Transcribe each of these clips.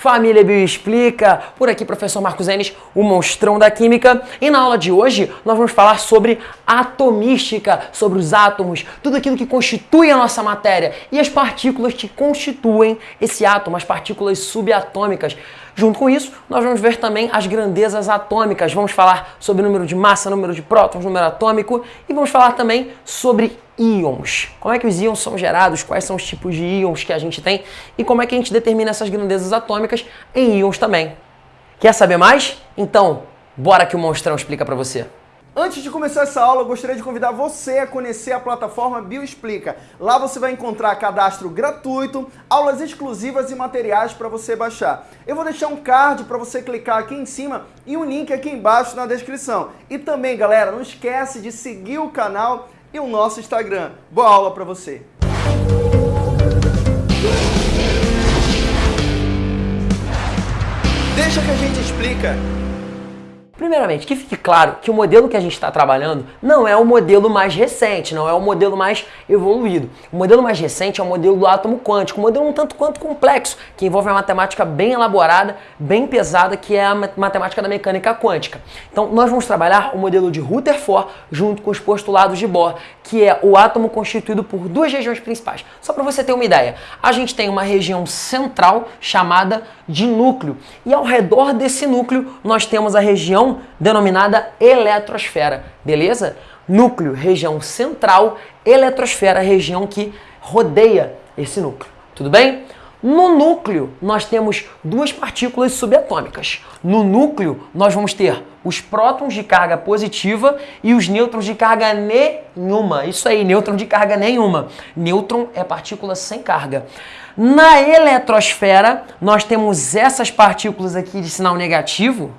Família Bioexplica, por aqui professor Marcos Enes, o monstrão da química. E na aula de hoje nós vamos falar sobre atomística, sobre os átomos, tudo aquilo que constitui a nossa matéria e as partículas que constituem esse átomo, as partículas subatômicas. Junto com isso, nós vamos ver também as grandezas atômicas. Vamos falar sobre número de massa, número de prótons, número atômico e vamos falar também sobre íons. Como é que os íons são gerados, quais são os tipos de íons que a gente tem e como é que a gente determina essas grandezas atômicas em íons também. Quer saber mais? Então, bora que o monstrão explica para você. Antes de começar essa aula, eu gostaria de convidar você a conhecer a plataforma Bioexplica. Lá você vai encontrar cadastro gratuito, aulas exclusivas e materiais para você baixar. Eu vou deixar um card para você clicar aqui em cima e um link aqui embaixo na descrição. E também, galera, não esquece de seguir o canal e o nosso Instagram. Boa aula para você! Deixa que a gente explica. Primeiramente, que fique claro que o modelo que a gente está trabalhando não é o modelo mais recente, não é o modelo mais evoluído. O modelo mais recente é o modelo do átomo quântico, um modelo um tanto quanto complexo, que envolve uma matemática bem elaborada, bem pesada, que é a matemática da mecânica quântica. Então, nós vamos trabalhar o modelo de Rutherford junto com os postulados de Bohr, que é o átomo constituído por duas regiões principais. Só para você ter uma ideia, a gente tem uma região central chamada de núcleo, e ao redor desse núcleo nós temos a região denominada eletrosfera, beleza? Núcleo, região central, eletrosfera, região que rodeia esse núcleo, tudo bem? No núcleo, nós temos duas partículas subatômicas. No núcleo, nós vamos ter os prótons de carga positiva e os nêutrons de carga nenhuma. Isso aí, nêutron de carga nenhuma. Nêutron é partícula sem carga. Na eletrosfera, nós temos essas partículas aqui de sinal negativo,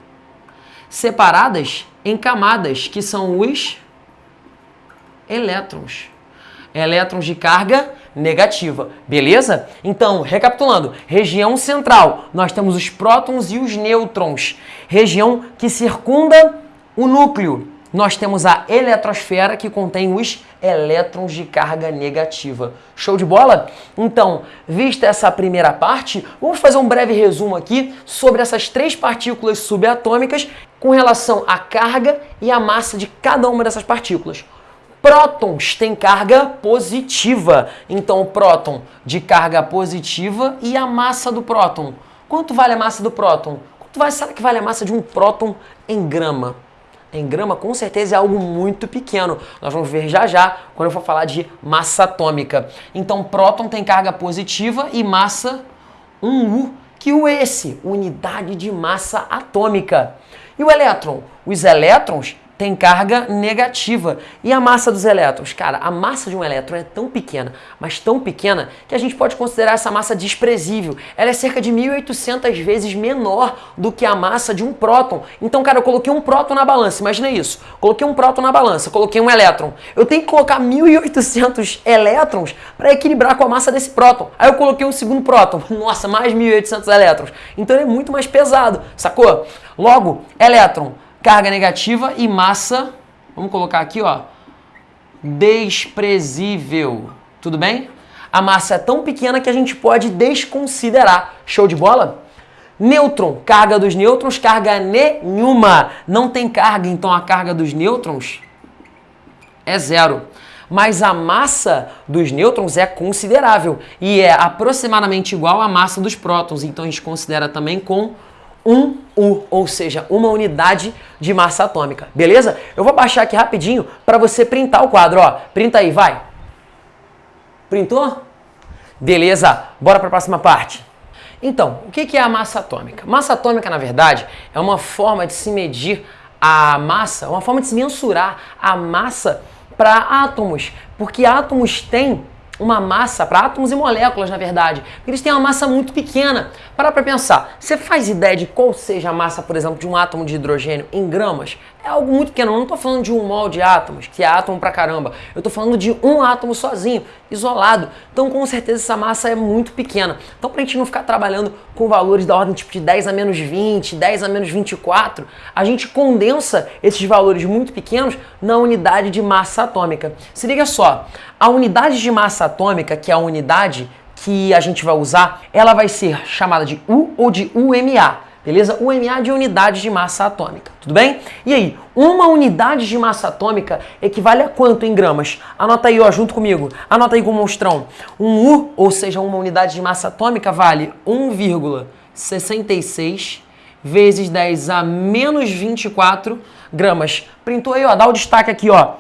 separadas em camadas, que são os elétrons. Elétrons de carga negativa, beleza? Então, recapitulando, região central, nós temos os prótons e os nêutrons. Região que circunda o núcleo, nós temos a eletrosfera que contém os elétrons de carga negativa. Show de bola? Então, vista essa primeira parte, vamos fazer um breve resumo aqui sobre essas três partículas subatômicas com relação à carga e à massa de cada uma dessas partículas. Prótons têm carga positiva, então o próton de carga positiva e a massa do próton. Quanto vale a massa do próton? Quanto vai, será que vale a massa de um próton em grama? Em grama, com certeza, é algo muito pequeno. Nós vamos ver já já quando eu for falar de massa atômica. Então, próton tem carga positiva e massa 1U. Que o esse? Unidade de massa atômica. E o elétron? Os elétrons tem carga negativa. E a massa dos elétrons? Cara, a massa de um elétron é tão pequena, mas tão pequena, que a gente pode considerar essa massa desprezível. Ela é cerca de 1.800 vezes menor do que a massa de um próton. Então, cara, eu coloquei um próton na balança, imagina isso. Coloquei um próton na balança, coloquei um elétron. Eu tenho que colocar 1.800 elétrons para equilibrar com a massa desse próton. Aí eu coloquei um segundo próton. Nossa, mais 1.800 elétrons. Então ele é muito mais pesado, sacou? Logo, elétron carga negativa e massa, vamos colocar aqui, ó, desprezível. Tudo bem? A massa é tão pequena que a gente pode desconsiderar. Show de bola? Nêutron, carga dos nêutrons, carga nenhuma. Não tem carga, então a carga dos nêutrons é zero. Mas a massa dos nêutrons é considerável e é aproximadamente igual à massa dos prótons. Então a gente considera também com um U, ou seja, uma unidade de massa atômica, beleza? Eu vou baixar aqui rapidinho para você printar o quadro, ó. Printa aí, vai. Printou? Beleza, bora para a próxima parte. Então, o que é a massa atômica? Massa atômica, na verdade, é uma forma de se medir a massa, uma forma de se mensurar a massa para átomos, porque átomos têm uma massa, para átomos e moléculas, na verdade, eles têm uma massa muito pequena. Para para pensar, você faz ideia de qual seja a massa, por exemplo, de um átomo de hidrogênio em gramas? É algo muito pequeno, eu não estou falando de um mol de átomos, que é átomo pra caramba, eu estou falando de um átomo sozinho, isolado. Então, com certeza, essa massa é muito pequena. Então, para a gente não ficar trabalhando com valores da ordem tipo de 10 a menos 20, 10 a menos 24, a gente condensa esses valores muito pequenos na unidade de massa atômica. Se liga só, a unidade de massa atômica, que é a unidade que a gente vai usar, ela vai ser chamada de U ou de UMA beleza? UMA de unidade de massa atômica, tudo bem? E aí, uma unidade de massa atômica equivale a quanto em gramas? Anota aí, ó, junto comigo. Anota aí com o monstrão. Um U, ou seja, uma unidade de massa atômica, vale 1,66 vezes 10 a menos 24 gramas. Printou aí, ó, dá o destaque aqui, ó.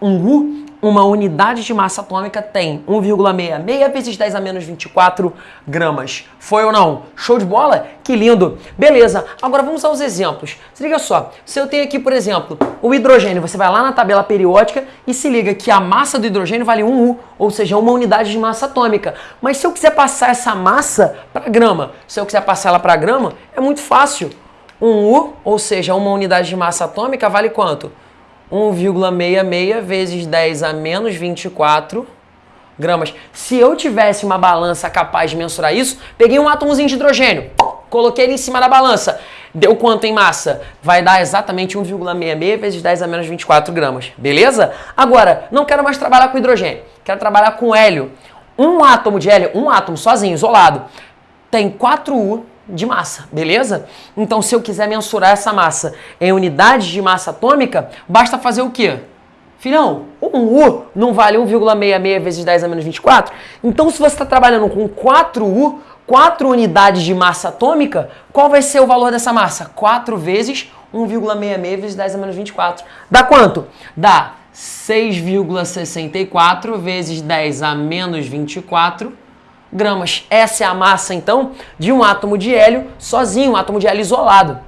Um U uma unidade de massa atômica tem 1,66 vezes 10 a menos 24 gramas. Foi ou não? Show de bola? Que lindo! Beleza, agora vamos aos exemplos. Se liga só, se eu tenho aqui, por exemplo, o hidrogênio, você vai lá na tabela periódica e se liga que a massa do hidrogênio vale 1U, ou seja, uma unidade de massa atômica. Mas se eu quiser passar essa massa para grama, se eu quiser passar ela para grama, é muito fácil. 1U, ou seja, uma unidade de massa atômica, vale quanto? 1,66 vezes 10 a menos 24 gramas. Se eu tivesse uma balança capaz de mensurar isso, peguei um átomozinho de hidrogênio, coloquei ele em cima da balança. Deu quanto em massa? Vai dar exatamente 1,66 vezes 10 a menos 24 gramas. Beleza? Agora, não quero mais trabalhar com hidrogênio. Quero trabalhar com hélio. Um átomo de hélio, um átomo sozinho, isolado, tem 4U de massa, beleza? Então, se eu quiser mensurar essa massa em unidades de massa atômica, basta fazer o quê? Filhão, um U não vale 1,66 vezes 10 a menos 24? Então, se você está trabalhando com 4U, 4 unidades de massa atômica, qual vai ser o valor dessa massa? 4 vezes 1,66 vezes 10 a menos 24. Dá quanto? Dá 6,64 vezes 10 a menos 24 gramas. Essa é a massa, então, de um átomo de hélio sozinho, um átomo de hélio isolado.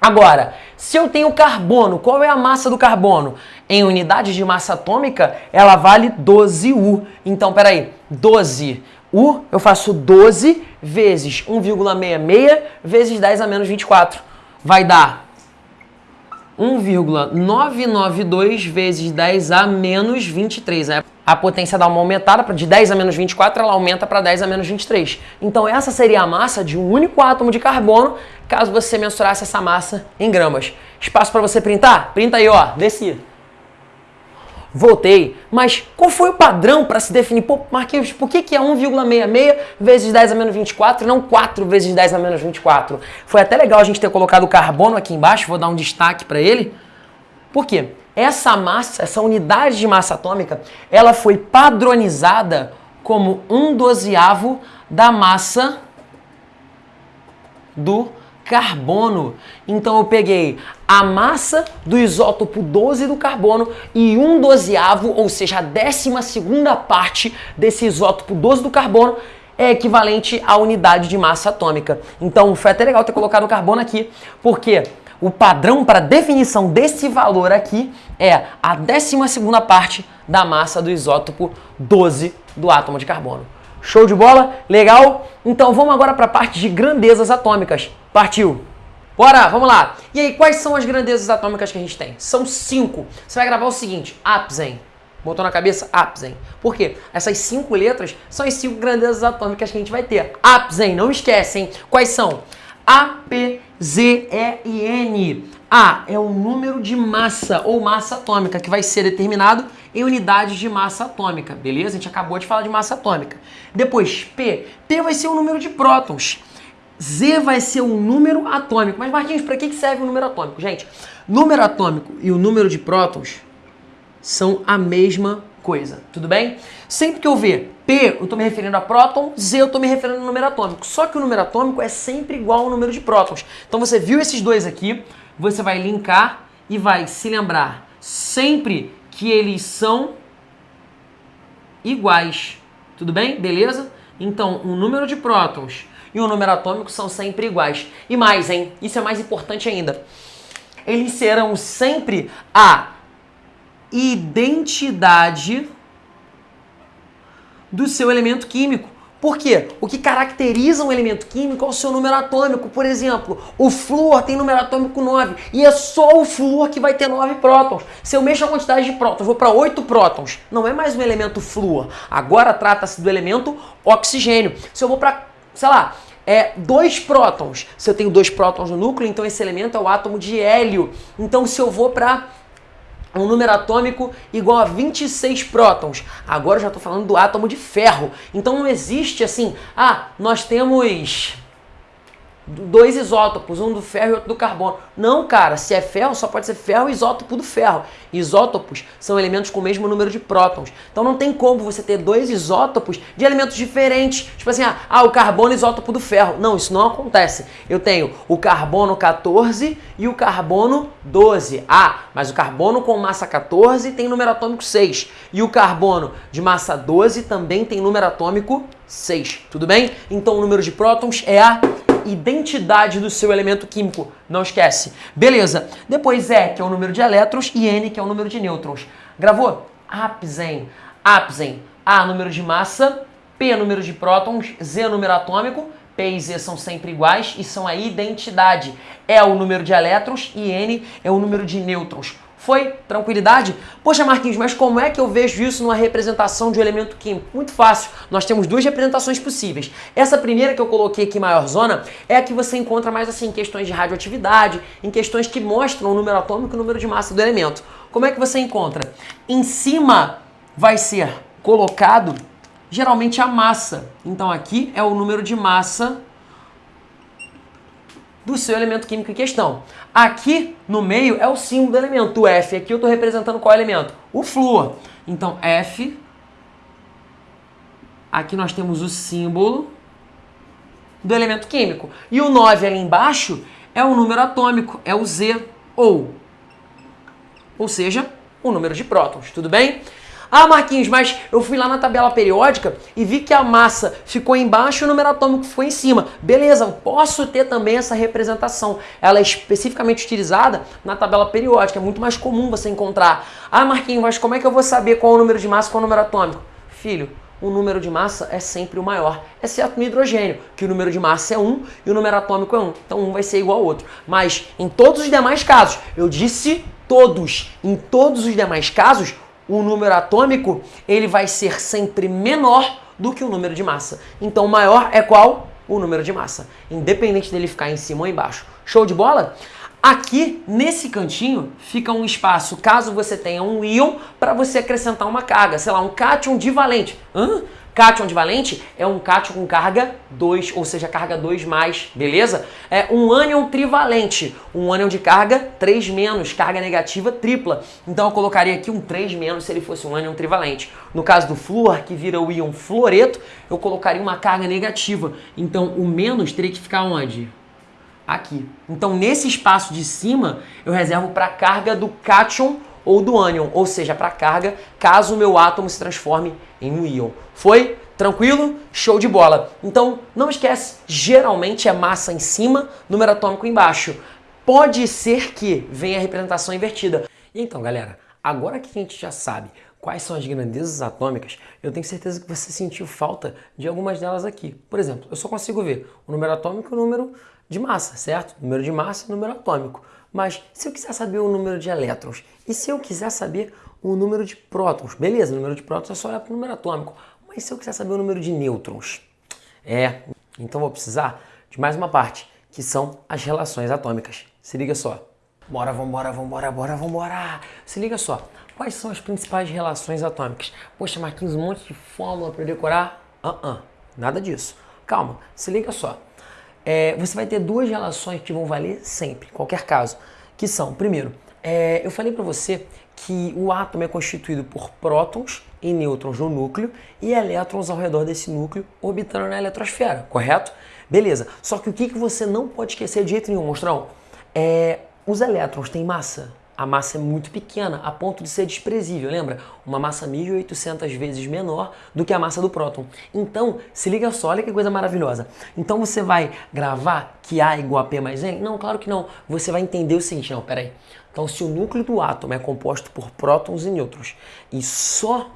Agora, se eu tenho carbono, qual é a massa do carbono? Em unidades de massa atômica, ela vale 12U. Então, peraí, 12U, eu faço 12 vezes 1,66 vezes 10 a menos 24. Vai dar 1,992 vezes 10 a menos 23. Né? A potência dá uma aumentada, de 10 a menos 24, ela aumenta para 10 a menos 23. Então essa seria a massa de um único átomo de carbono, caso você mensurasse essa massa em gramas. Espaço para você printar? Printa aí, ó, desci voltei. Mas qual foi o padrão para se definir? Pô, Marquinhos, por que, que é 1,66 vezes 10 a menos 24 e não 4 vezes 10 a menos 24? Foi até legal a gente ter colocado o carbono aqui embaixo, vou dar um destaque para ele. Por quê? Essa massa, essa unidade de massa atômica, ela foi padronizada como um dozeavo da massa do carbono. Então eu peguei a massa do isótopo 12 do carbono e um dozeavo, ou seja, a décima segunda parte desse isótopo 12 do carbono é equivalente à unidade de massa atômica. Então foi até legal ter colocado o carbono aqui, porque o padrão para definição desse valor aqui é a décima segunda parte da massa do isótopo 12 do átomo de carbono. Show de bola? Legal? Então vamos agora para a parte de grandezas atômicas. Partiu! Bora, vamos lá. E aí, quais são as grandezas atômicas que a gente tem? São cinco. Você vai gravar o seguinte, Apsen. Botou na cabeça? Apsen. Por quê? Essas cinco letras são as cinco grandezas atômicas que a gente vai ter. Apsen, não esquecem. Quais são? A, P, Z, E N. A é o número de massa ou massa atômica que vai ser determinado em unidades de massa atômica, beleza? A gente acabou de falar de massa atômica. Depois, P. P vai ser o número de prótons. Z vai ser o número atômico. Mas, Marquinhos, para que serve o número atômico? Gente, número atômico e o número de prótons são a mesma coisa, tudo bem? Sempre que eu ver P, eu estou me referindo a próton, Z, eu estou me referindo ao número atômico. Só que o número atômico é sempre igual ao número de prótons. Então, você viu esses dois aqui, você vai linkar e vai se lembrar sempre que eles são iguais. Tudo bem? Beleza? Então, o número de prótons e o número atômico são sempre iguais. E mais, hein? Isso é mais importante ainda. Eles serão sempre a identidade do seu elemento químico. Por quê? O que caracteriza um elemento químico é o seu número atômico. Por exemplo, o flúor tem número atômico 9 e é só o flúor que vai ter 9 prótons. Se eu mexo a quantidade de prótons, vou para 8 prótons, não é mais um elemento flúor. Agora trata-se do elemento oxigênio. Se eu vou para, sei lá, é dois prótons. Se eu tenho dois prótons no núcleo, então esse elemento é o átomo de hélio. Então se eu vou para um número atômico igual a 26 prótons. Agora eu já estou falando do átomo de ferro. Então não existe assim, ah, nós temos dois isótopos, um do ferro e outro do carbono. Não, cara, se é ferro, só pode ser ferro e isótopo do ferro. Isótopos são elementos com o mesmo número de prótons. Então não tem como você ter dois isótopos de elementos diferentes. Tipo assim, ah, ah o carbono isótopo do ferro. Não, isso não acontece. Eu tenho o carbono 14 e o carbono 12. Ah, mas o carbono com massa 14 tem número atômico 6. E o carbono de massa 12 também tem número atômico 6. Tudo bem? Então o número de prótons é a identidade do seu elemento químico. Não esquece. Beleza. Depois E, que é o número de elétrons, e N, que é o número de nêutrons. Gravou? Apsen. Apsen. A, número de massa. P, número de prótons. Z, número atômico. P e Z são sempre iguais e são a identidade. É o número de elétrons e N é o número de nêutrons. Foi? Tranquilidade? Poxa, Marquinhos, mas como é que eu vejo isso numa representação de um elemento químico? Muito fácil. Nós temos duas representações possíveis. Essa primeira que eu coloquei aqui, maior zona, é a que você encontra mais assim em questões de radioatividade, em questões que mostram o número atômico e o número de massa do elemento. Como é que você encontra? Em cima vai ser colocado geralmente a massa. Então aqui é o número de massa do seu elemento químico em questão. Aqui no meio é o símbolo do elemento, o F. Aqui eu estou representando qual elemento? O flúor. Então F, aqui nós temos o símbolo do elemento químico. E o 9 ali embaixo é o número atômico, é o Z, ou, ou seja, o número de prótons, tudo bem? Ah, Marquinhos, mas eu fui lá na tabela periódica e vi que a massa ficou embaixo e o número atômico ficou em cima. Beleza, posso ter também essa representação. Ela é especificamente utilizada na tabela periódica, é muito mais comum você encontrar. Ah, Marquinhos, mas como é que eu vou saber qual é o número de massa e qual é o número atômico? Filho, o número de massa é sempre o maior, exceto no hidrogênio, que o número de massa é 1 e o número atômico é 1. Então um vai ser igual ao outro. Mas em todos os demais casos, eu disse todos, em todos os demais casos, o número atômico ele vai ser sempre menor do que o número de massa. Então maior é qual? O número de massa, independente dele ficar em cima ou embaixo. Show de bola? Aqui, nesse cantinho, fica um espaço, caso você tenha um íon, para você acrescentar uma carga, sei lá, um cátion divalente. Hã? Cátion divalente é um cátion com carga 2, ou seja, carga 2 mais, beleza? É um ânion trivalente, um ânion de carga 3 menos, carga negativa tripla. Então eu colocaria aqui um 3 menos se ele fosse um ânion trivalente. No caso do flúor, que vira o íon fluoreto, eu colocaria uma carga negativa. Então o menos teria que ficar onde? Aqui. Então nesse espaço de cima, eu reservo para a carga do cátion ou do ânion, ou seja, para carga, caso o meu átomo se transforme em um íon. Foi? Tranquilo? Show de bola. Então, não esquece, geralmente é massa em cima, número atômico embaixo. Pode ser que venha a representação invertida. E então, galera, agora que a gente já sabe quais são as grandezas atômicas, eu tenho certeza que você sentiu falta de algumas delas aqui. Por exemplo, eu só consigo ver o número atômico e o número de massa, certo? Número de massa e número atômico. Mas se eu quiser saber o número de elétrons e se eu quiser saber o número de prótons, beleza, o número de prótons é só olhar para o número atômico. Mas se eu quiser saber o número de nêutrons? É, então vou precisar de mais uma parte, que são as relações atômicas. Se liga só. Bora, vambora, vambora, bora, vambora. Se liga só. Quais são as principais relações atômicas? Poxa, Marquinhos, um monte de fórmula para decorar? Ah, uh -uh, nada disso. Calma, se liga só é, você vai ter duas relações que vão valer sempre, em qualquer caso, que são, primeiro, é, eu falei para você que o átomo é constituído por prótons e nêutrons no núcleo e elétrons ao redor desse núcleo orbitando na eletrosfera, correto? Beleza. Só que o que, que você não pode esquecer de jeito nenhum, monstrão? É, os elétrons têm massa? A massa é muito pequena, a ponto de ser desprezível, lembra? Uma massa 1.800 vezes menor do que a massa do próton. Então, se liga só, olha que coisa maravilhosa. Então você vai gravar que A é igual a P mais N? Não, claro que não. Você vai entender o seguinte, não, peraí. Então, se o núcleo do átomo é composto por prótons e nêutrons e só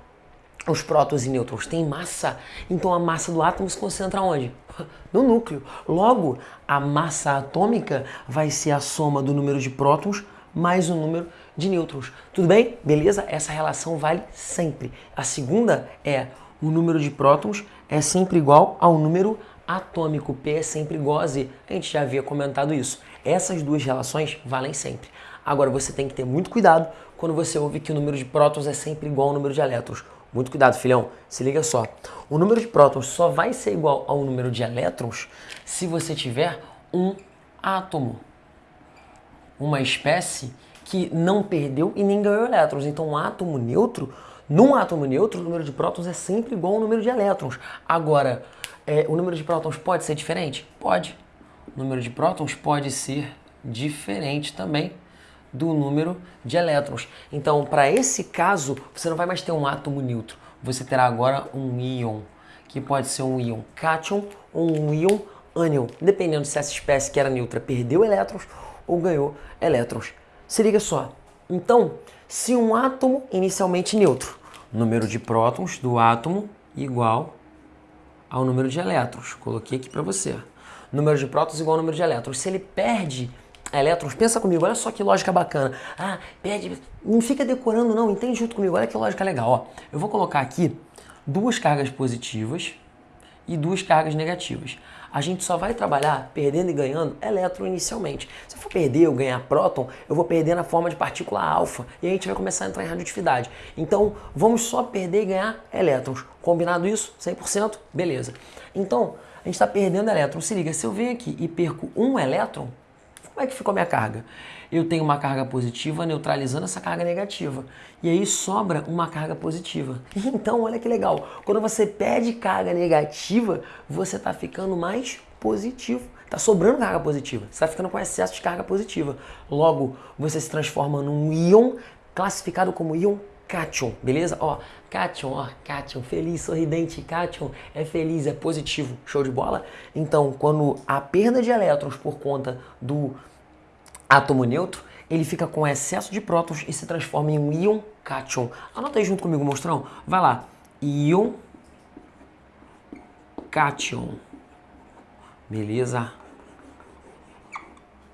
os prótons e nêutrons têm massa, então a massa do átomo se concentra onde? No núcleo. Logo, a massa atômica vai ser a soma do número de prótons mais o número de nêutrons. Tudo bem? Beleza? Essa relação vale sempre. A segunda é o número de prótons é sempre igual ao número atômico. P é sempre igual a Z. A gente já havia comentado isso. Essas duas relações valem sempre. Agora você tem que ter muito cuidado quando você ouve que o número de prótons é sempre igual ao número de elétrons. Muito cuidado, filhão. Se liga só. O número de prótons só vai ser igual ao número de elétrons se você tiver um átomo. Uma espécie que não perdeu e nem ganhou elétrons. Então, um átomo neutro, num átomo neutro, o número de prótons é sempre igual ao número de elétrons. Agora, é, o número de prótons pode ser diferente? Pode. O número de prótons pode ser diferente também do número de elétrons. Então, para esse caso, você não vai mais ter um átomo neutro. Você terá agora um íon, que pode ser um íon cátion ou um íon ânion, dependendo se essa espécie que era neutra perdeu elétrons ou ganhou elétrons. Se liga só. Então, se um átomo inicialmente neutro, número de prótons do átomo igual ao número de elétrons. Coloquei aqui para você. Número de prótons igual ao número de elétrons. Se ele perde elétrons, pensa comigo, olha só que lógica bacana. Ah, perde, não fica decorando não, entende junto comigo, olha que lógica legal. Ó, eu vou colocar aqui duas cargas positivas e duas cargas negativas. A gente só vai trabalhar perdendo e ganhando elétron inicialmente. Se eu for perder ou ganhar próton, eu vou perder na forma de partícula alfa e a gente vai começar a entrar em radioatividade. Então, vamos só perder e ganhar elétrons. Combinado isso? 100%? Beleza. Então, a gente está perdendo elétrons. Se liga, se eu venho aqui e perco um elétron, como é que ficou minha carga? Eu tenho uma carga positiva neutralizando essa carga negativa. E aí sobra uma carga positiva. Então, olha que legal. Quando você perde carga negativa, você está ficando mais positivo. Está sobrando carga positiva. Você está ficando com excesso de carga positiva. Logo, você se transforma num íon classificado como íon cátion, beleza? Ó, cátion, ó, cátion, feliz, sorridente, cátion, é feliz, é positivo, show de bola? Então, quando a perda de elétrons por conta do átomo neutro, ele fica com excesso de prótons e se transforma em um íon cátion. Anota aí junto comigo, mostrão. Vai lá, íon cátion. Beleza?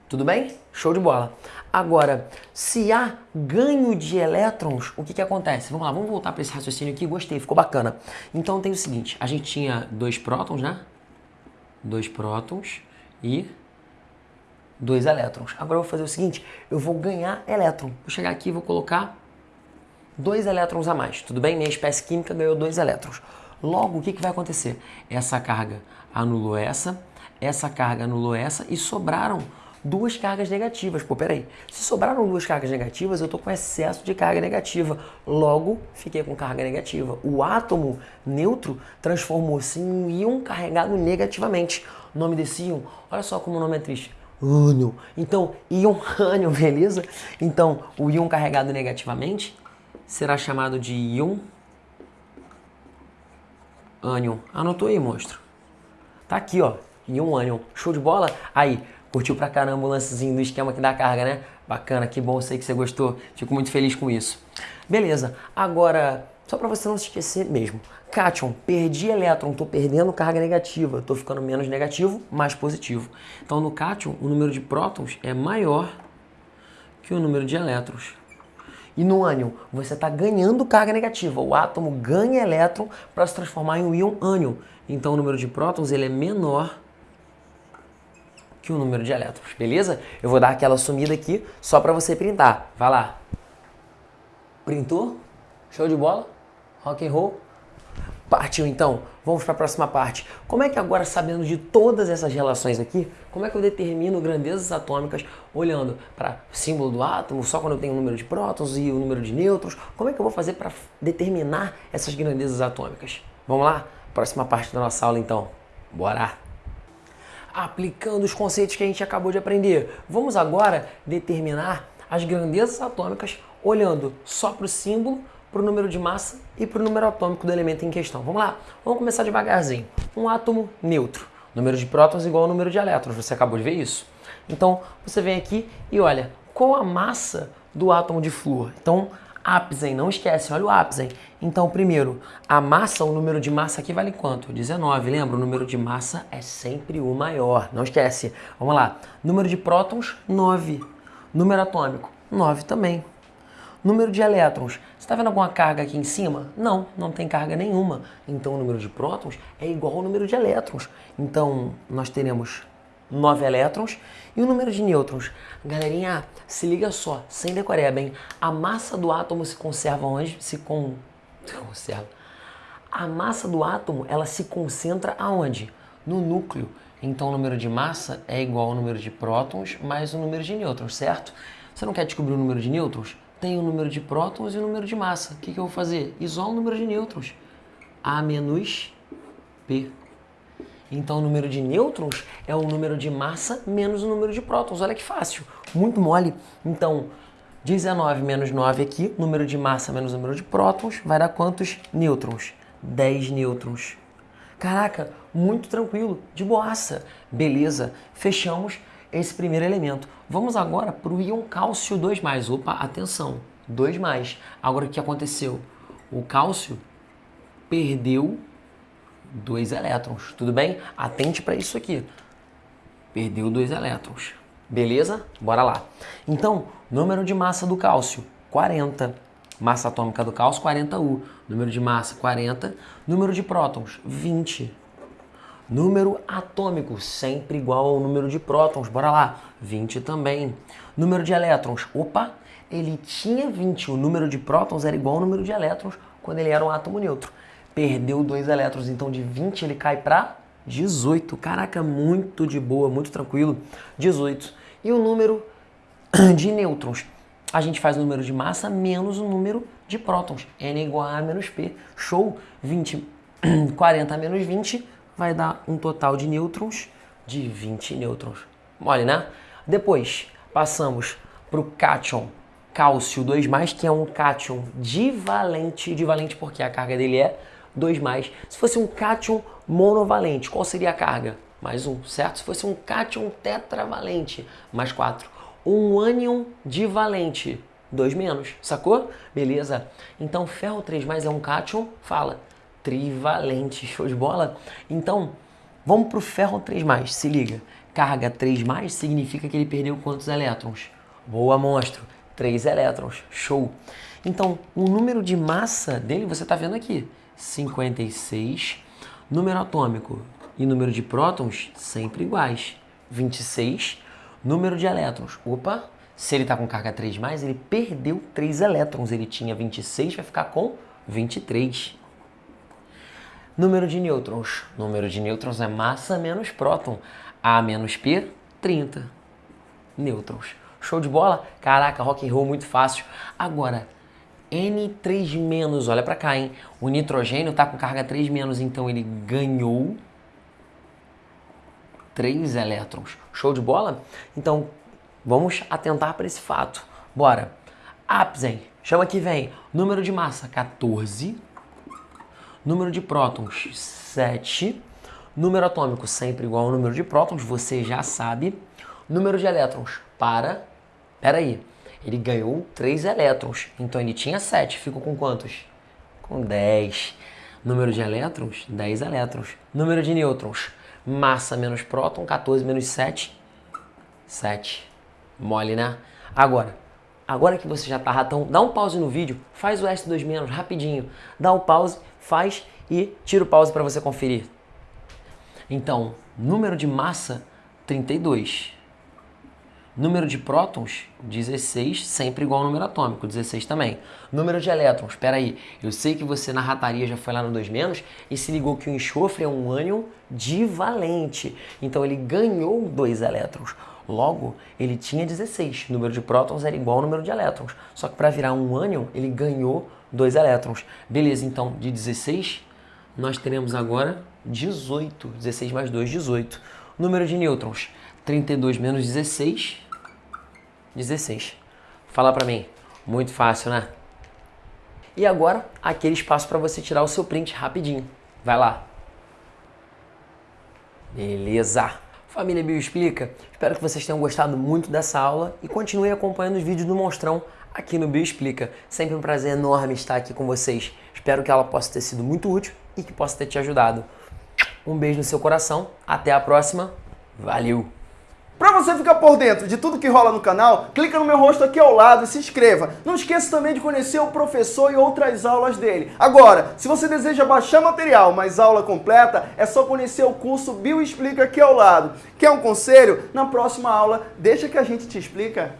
Tudo bem? Show de bola. Agora, se há ganho de elétrons, o que, que acontece? Vamos lá, vamos voltar para esse raciocínio aqui. Gostei, ficou bacana. Então tem o seguinte, a gente tinha dois prótons, né? Dois prótons e dois elétrons. Agora eu vou fazer o seguinte, eu vou ganhar elétron. Vou chegar aqui e vou colocar dois elétrons a mais. Tudo bem? Minha espécie química ganhou dois elétrons. Logo, o que, que vai acontecer? Essa carga anulou essa, essa carga anulou essa e sobraram duas cargas negativas. Pô, peraí. Se sobraram duas cargas negativas, eu estou com excesso de carga negativa. Logo, fiquei com carga negativa. O átomo neutro transformou-se em um íon carregado negativamente. O nome desse íon, olha só como o nome é triste. Ânion. Então, íon ânion, beleza? Então, o íon carregado negativamente será chamado de íon ânion. Anotou aí, monstro? Tá aqui, ó. Íon ânion. Show de bola? Aí, Curtiu pra caramba o lancezinho do esquema aqui da carga, né? Bacana, que bom, sei que você gostou. Fico muito feliz com isso. Beleza, agora, só para você não se esquecer mesmo. Cation, perdi elétron, estou perdendo carga negativa, estou ficando menos negativo, mais positivo. Então no cation, o número de prótons é maior que o número de elétrons. E no ânion, você está ganhando carga negativa. O átomo ganha elétron para se transformar em um íon ânion. Então o número de prótons ele é menor que o número de elétrons, beleza? Eu vou dar aquela sumida aqui só para você printar. Vai lá. Printou? Show de bola? Rock and roll? Partiu então, vamos para a próxima parte. Como é que agora, sabendo de todas essas relações aqui, como é que eu determino grandezas atômicas olhando para o símbolo do átomo, só quando eu tenho o número de prótons e o número de nêutrons? Como é que eu vou fazer para determinar essas grandezas atômicas? Vamos lá? Próxima parte da nossa aula então. Bora! Aplicando os conceitos que a gente acabou de aprender. Vamos agora determinar as grandezas atômicas olhando só para o símbolo, para o número de massa e para o número atômico do elemento em questão. Vamos lá? Vamos começar devagarzinho. Um átomo neutro. Número de prótons igual ao número de elétrons. Você acabou de ver isso? Então, você vem aqui e olha, qual a massa do átomo de flúor? Então, não esquece, olha o ápice. Então, primeiro, a massa, o número de massa aqui vale quanto? 19, lembra? O número de massa é sempre o maior, não esquece. Vamos lá, número de prótons, 9. Número atômico, 9 também. Número de elétrons, você está vendo alguma carga aqui em cima? Não, não tem carga nenhuma. Então, o número de prótons é igual ao número de elétrons. Então, nós teremos 9 elétrons. E o número de nêutrons? Galerinha, se liga só, sem decoreba, hein? A massa do átomo se conserva onde? Se con... conserva. A massa do átomo, ela se concentra aonde? No núcleo. Então o número de massa é igual ao número de prótons mais o número de nêutrons, certo? Você não quer descobrir o número de nêutrons? Tem o número de prótons e o número de massa. O que, que eu vou fazer? Isola o número de nêutrons. A menos P. Então o número de nêutrons é o número de massa menos o número de prótons. Olha que fácil, muito mole. Então 19 menos 9 aqui, número de massa menos número de prótons, vai dar quantos nêutrons? 10 nêutrons. Caraca, muito tranquilo, de boaça. Beleza, fechamos esse primeiro elemento. Vamos agora para o íon cálcio 2+. Opa, atenção, 2+. Agora o que aconteceu? O cálcio perdeu dois elétrons, tudo bem? Atente para isso aqui. Perdeu dois elétrons. Beleza? Bora lá. Então, número de massa do cálcio, 40. Massa atômica do cálcio, 40U. Número de massa, 40. Número de prótons, 20. Número atômico, sempre igual ao número de prótons. Bora lá. 20 também. Número de elétrons. Opa, ele tinha 20. O número de prótons era igual ao número de elétrons quando ele era um átomo neutro perdeu dois elétrons, então de 20 ele cai para 18. Caraca, muito de boa, muito tranquilo. 18. E o número de nêutrons? A gente faz o número de massa menos o número de prótons. N igual a A menos P. Show? 20, 40 menos 20 vai dar um total de nêutrons de 20 nêutrons. Mole, né? Depois, passamos para o cátion cálcio 2+, que é um cátion divalente. Divalente porque a carga dele é 2 mais. Se fosse um cátion monovalente, qual seria a carga? Mais um, certo? Se fosse um cátion tetravalente, mais 4. Um ânion divalente, 2 menos, sacou? Beleza. Então, ferro 3 mais é um cátion, fala, trivalente, show de bola? Então, vamos para o ferro 3 mais, se liga. Carga 3 mais significa que ele perdeu quantos elétrons? Boa, monstro. 3 elétrons, show. Então, o número de massa dele você está vendo aqui. 56. Número atômico e número de prótons sempre iguais. 26. Número de elétrons. Opa, se ele está com carga 3+, ele perdeu 3 elétrons. Ele tinha 26, vai ficar com 23. Número de nêutrons. Número de nêutrons é massa menos próton. A menos P, 30 nêutrons. Show de bola? Caraca, rock and roll muito fácil. Agora, N3-, olha para cá, hein? O nitrogênio está com carga 3-, então ele ganhou 3 elétrons. Show de bola? Então, vamos atentar para esse fato. Bora. Apsen, chama que vem. Número de massa, 14. Número de prótons, 7. Número atômico, sempre igual ao número de prótons, você já sabe. Número de elétrons, para. Pera aí. Ele ganhou 3 elétrons, então ele tinha 7. Ficou com quantos? Com 10. Número de elétrons? 10 elétrons. Número de nêutrons? Massa menos próton, 14 menos 7, 7. Mole, né? Agora, agora que você já tá ratão, dá um pause no vídeo, faz o S2 menos rapidinho. Dá o pause, faz e tira o pause para você conferir. Então, número de massa, 32. Número de prótons, 16, sempre igual ao número atômico, 16 também. Número de elétrons, espera aí, eu sei que você na rataria já foi lá no 2 menos e se ligou que o enxofre é um ânion divalente. Então ele ganhou 2 elétrons. Logo, ele tinha 16. O número de prótons era igual ao número de elétrons. Só que para virar um ânion, ele ganhou 2 elétrons. Beleza, então de 16, nós teremos agora 18. 16 mais 2, 18. Número de nêutrons, 32 menos 16, 16. Fala para mim. Muito fácil, né? E agora, aquele espaço para você tirar o seu print rapidinho. Vai lá. Beleza. Família Bioexplica, espero que vocês tenham gostado muito dessa aula e continuem acompanhando os vídeos do Monstrão aqui no Bioexplica. Sempre um prazer enorme estar aqui com vocês. Espero que ela possa ter sido muito útil e que possa ter te ajudado. Um beijo no seu coração. Até a próxima. Valeu! Para você ficar por dentro de tudo que rola no canal, clica no meu rosto aqui ao lado e se inscreva. Não esqueça também de conhecer o professor e outras aulas dele. Agora, se você deseja baixar material, mas aula completa, é só conhecer o curso Bio Explica aqui ao lado. Quer um conselho? Na próxima aula, deixa que a gente te explica.